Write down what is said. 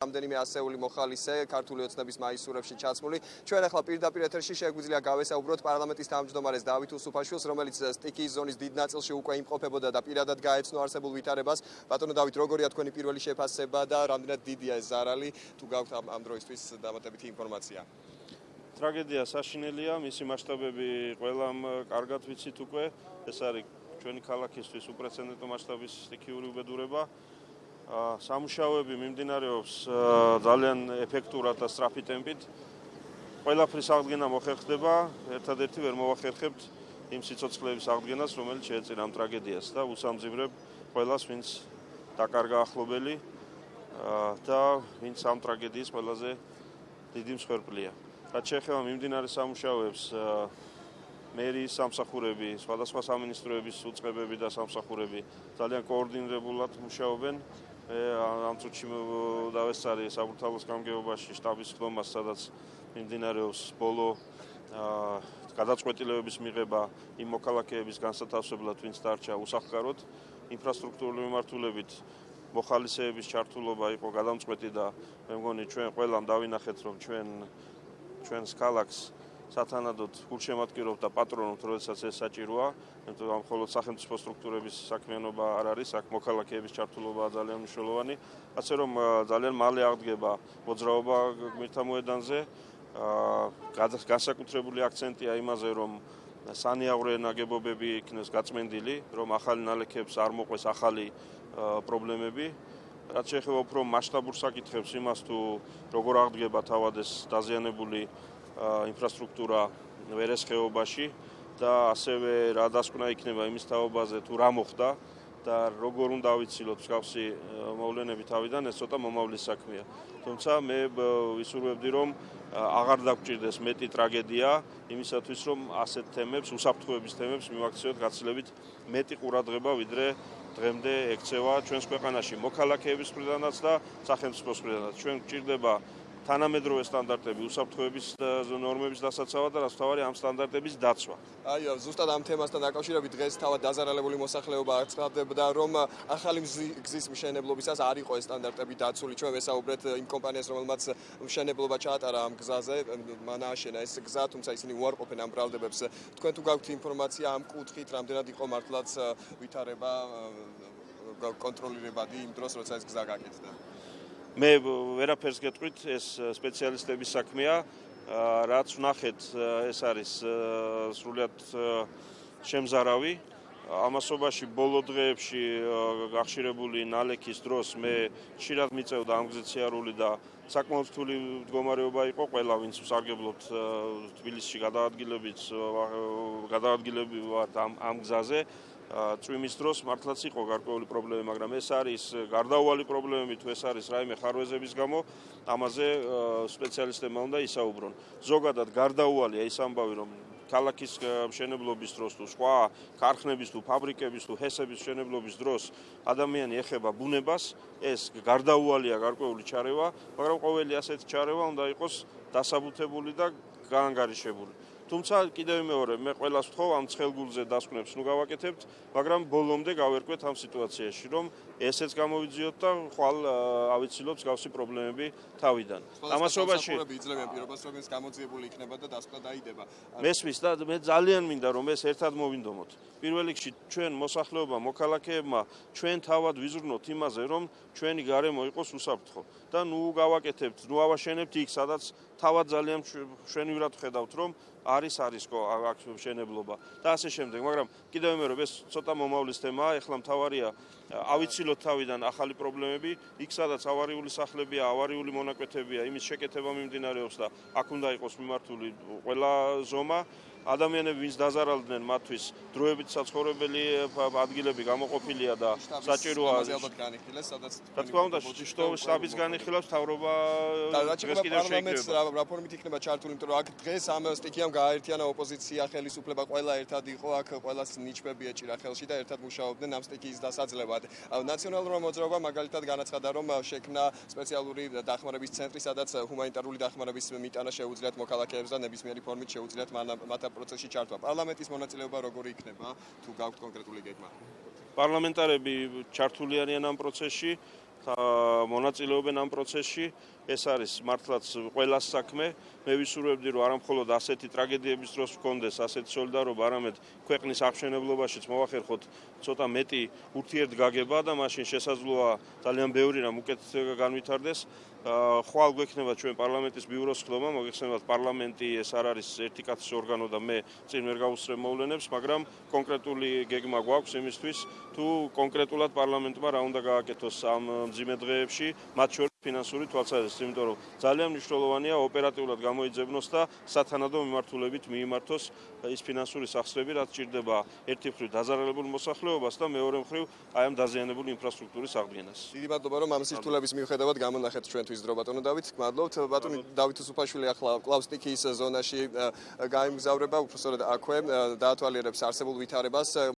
რამდენიმე ასეული მოხალისე ქართული ოცნების მაისურებში ჩაცმული. ჩვენ ახლა პირდაპირ ეთერში შეგვიძლია გავესაუბროთ პარლამენტის თავმჯდომარეს დავით უსუფაშვილს, რომელიც სტიკის ზონის დიდ ნაწილში უკვე იმყოფებოდა და პირადად გაეცნო არსებულ ვითარებას. ბატონო დავით, როგორია თქვენი პირველი შეფასება და რამდენად დიდია ეს ზარალი? თუ გაქვთ ამ დროისთვის დამატებითი ინფორმაცია? ტრაგედია საშინელია, მისი მასშტაბები ყველამ კარგად ვიცით უკვე. ეს არის ჩვენი ქალაქისთვის უპრეცედენტო მასშტაბის სტიქიური უბედურება. სამუშაოები მიმდინარეობს ძალიან ეფექტურად და სწრაფი ტემპით. ყველაფრის აღდგენა მოხერხდება, ერთადერთი ვერ მოახერხებთ იმ სიცოცხლეების აღდგენას, რომელიც შეეწირა ამ ტრაგედიას და უსამძიმრებ ყველას, ვინც დაკარგა ახლობელი და ვინც ამ ტრაგედიის ყველაზე დიდი მსხვერპლია. რაც შეეხება მიმდინარე სამუშაოებს, მერის სამსახურები, სხვადასხვა სამინისტროების უწყებები და სამსახურები ძალიან კოორდინირებულად მუშაობენ. ამ წუთში დავესწარი საბურთალოს გამგეობაში შტაბის ხდომას, სადაც მიმდინარეობს ბოლო გადაწყვეტილებების მიღება იმ მოქალაქეების განსათავსებლად, ვინც დარჩა უსახლკაროდ, ინფრასტრუქტურული მიმართულებით მოხალისეების ჩართულობა იყო გადამწყვეტი და მე მგონი ჩვენ ყველამ დავინახეთ, რომ ჩვენ ჩვენს ქალაქს სათანადოდ გულშემატკივრობ და პატრონობ, როდესაც ეს საჭიროა, იმიტომ რომ მხოლოდ სახელმწიფო სტრუქტურების საქმიანობა არ არის, აქ მოქალაქეების ჩართულობა ძალიან მნიშვნელოვანი, ასე რომ ძალიან მალე აღდგება მოძრაობა გმირთა მოედანზე. აა განსაკუთრებული აქცენტია იმაზე, რომ სანიაღვრე ნაგებობები იქნეს გაწმენდილი, რომ ახალი ნალექებს არ მოყვეს ახალი პრობლემები. რაც შეეხება უფრო მასშტაბურ საკითხებს იმას თუ როგორ აღდგება თავად ეს დაზიანებული ინფრასტრუქტურა ვერესხეობაში და ასევე რა დასკვნა იქნება იმის თაობაზე თუ რა მოხდა და როგორ უნდა ვიცილოთ მსგავსი მოვლენები თავიდან ეს ცოტა მომავლის საქმეა. თუმცა მე ვისურვებდი რომ აღარ დაგჭირდეს მეტი ტრაგედია იმისათვის რომ ასეთ თემებს, უსაფრთხოების თემებს მივაქციოთ გაცილებით მეტი ყურადღება ვიდრე დღემდე ექცევა ჩვენს ქვეყანაში მოქალაქეების მხრიდანაც და სახელმწიფოს მხრიდანაც. ჩვენ გვჭირდება თანამედროვე სტანდარტები უსაფრთხოების ნორმების დასაცავად და რაც თავარი ამ სტანდარტების დაცვა. აი, ზუსტად ამ თემასთან დაკავშირებით დღეს თავად დაზარალებული მოსახლეობა აცხადებდა, რომ ახალი გზის მშენებლობისას არ იყო ეს სტანდარტები დაცული. ჩვენ ვესაუბრეთ იმ კომპანიას, რომელმაც მშენებლობა ჩაატარა ამ გზაზე, მანააშენა ეს გზა, თუმცა ისინი უარყოფენ ამ ბრალდებებს. თქვენ თუ გაქვთ ინფორმაცია ამ კუთხით, რამდენად იყო მართლაც ვითარება კონტროლირებადი იმ დროს, როცა ეს გზა გაკეთდა? მე ვერაფერს გეტყვით ეს სპეციალისტების საქმეა. რაც ვნახეთ ეს არის სრულიად შემზარავი ამასობაში ბოლო დღეებში გახშირებული ნალექის დროს მე ხშირად მიწევდა ამ გზეციარული და საკმაოდ რთული მდგომარეობა იყო ყველა ვინც ვსარგებლობთ თბილისში გადაადგილებით გადაადგილები ვართ ამ ამ გზაზე წვიმის დროს მართლაც იყო გარკვეული პრობლემები, მაგრამ ეს არის გარდაუვალი პრობლემები თუ ეს არის რაიმე ხარვეზების გამო, ამაზე სპეციალისტებმა უნდა ისაუბრონ. ზოგადად გარდაუვალია ის ამბავი, რომ ქალაქის მშენებლობის დროს თუ სხვა ქარხნების თუ ფაბრიკების თუ ჰესების მშენებლობის დროს ადამიანი ეხება ბუნებას, ეს გარდაუვალია გარკვეული ჩარევა, მაგრამ ყოველი ასეთი ჩარევა უნდა იყოს დასაბუთებული და გაანგარიშებული. თუმცა კიდევ მეორე მე ყველას ვთხოვ ამ ცხელგულზე დასკვნებს ნუ გავაკეთებთ მაგრამ ბოლომდე გავერკვეთ ამ სიტუაციაში რომ ესეც გამოვიძიოთ და ხვალ ავიცილოთ მსგავსი პრობლემები თავიდან. ამასობაში იძლევიან პირობას რომ ეს გამოძიებული იქნება და დასკვნა დაიდება. მესმის და მე ძალიან მინდა რომ ეს ერთად მოვინდომოთ. პირველ რიგში ჩვენ მოსახლეობა მოქალაქეებმა ჩვენ თავად ვიზრუნოთ იმაზე რომ ჩვენი გარემო იყოს უსაფრთხო. და ნუ გავაკეთებთ ნუ ავაშენებთ იქ სადაც თავად ძალიან შვენივრად ხედავთ რომ არის არისკო აქ შენებლობა და ასე შემდეგ მაგრამ კიდევ მე რომ ეს ცოტა მომავლის თემაა ეხლა მთავარია ავიცილოთ თავიდან ახალი პრობლემები იქ სადაც ავარიული სახლებია ავარიული მონაკვეთებია იმის შეკეთება მიმდინარეობს და აქ უნდა იყოს მიმართული ყველა ზომა ადამიანები ვინც დაზარალდნენ მათთვის დროებით საცხოვრებელი ადგილები გამოყოფილია და საჭიროა ალბათ განიხილეს სადაც რა თქმა უნდა შტაბის განიხილავს თავრობა დღეს კიდევ შეიქნება რაფორმით იქნება ჩართული იმიტომ რომ აქ დღეს ამ სტიქიამ გააერთიანა ოპოზიცია ხელისუფლება ყველა ერთად იყო აქ ყველას ნიჩბები ეჭირა ხელში და ერთად მუშაობდნენ ამ სტიქიის დასაძლევად ნაციონალურმა მოძრაობამ მაგალითად განაცხადა რომ შექმნა სპეციალური დახმარების ცენტრი სადაც ჰუმანიტარული დახმარების მიტანა შეუძლიათ მოქალაქეებს და ნებისმიერი ფორმით შეუძლიათ მათ პროცესში ჩართვა. პარლამენტის მონაწილეობა როგორი იქნება თუ გაქვთ კონკრეტული გეგმა? პარლამენტარები ჩართული არიან ამ პროცესში. მონაწილეობენ ამ პროცესში. ეს არის მართლაც ყველას საქმე. მე ვისურვებდი, რომ არამხოლოდ ასეთი ტრაგედიების დროს გქონდეს ასეთი სოლიდარობა, არამედ ქვეყნის აღშენებლობაშიც მოახერხოთ ცოტა მეტი ურთიერთგაგება და მაშინ შესაძლოა ძალიან ბევრი რამ უკეთ განვითარდეს. ხვალ გვექნება ჩვენ პარლამენტის ბიუროს ხდომა, მოგეხსენებათ პარლამენტი ეს არ არის ერთი კაცის ორგანო და მე წინ ვერ გავუსწრებ მოვლენებს, მაგრამ კონკრეტული გეგმა გვაქვს იმისთვის, თუ კონკრეტულად პარლამენტმა რა უნდა გააკეთოს ამ მძიმე დღეებში, მათ შორის ფინანსური თვალსაზრისით, იმიტომ რომ ძალიან მნიშვნელოვანია ოპერატიულად გამოიძებნოს და სათანადო მიმართულებით მიიმართოს ის ფინანსური სახსრები, რაც ჭირდება ერთი მხრივ დაზარალებულ მოსახლეობას და მეორე მხრივ აი ამ დაზიანებული ინფრასტრუქტურის აღდგენას. დიდი მადლობა რომ ამ სისტულების მიუხედავად გამონახეთ ჩვენთვის დრო ბატონო დავით, მადლობთ. ბატონი დავით უსუფაშვილი ახლა კლავსტიკის ზონაში გაიმგზავრება, უბრალოდ აქვე დაათვალიერებს არსებულ ვითარებას.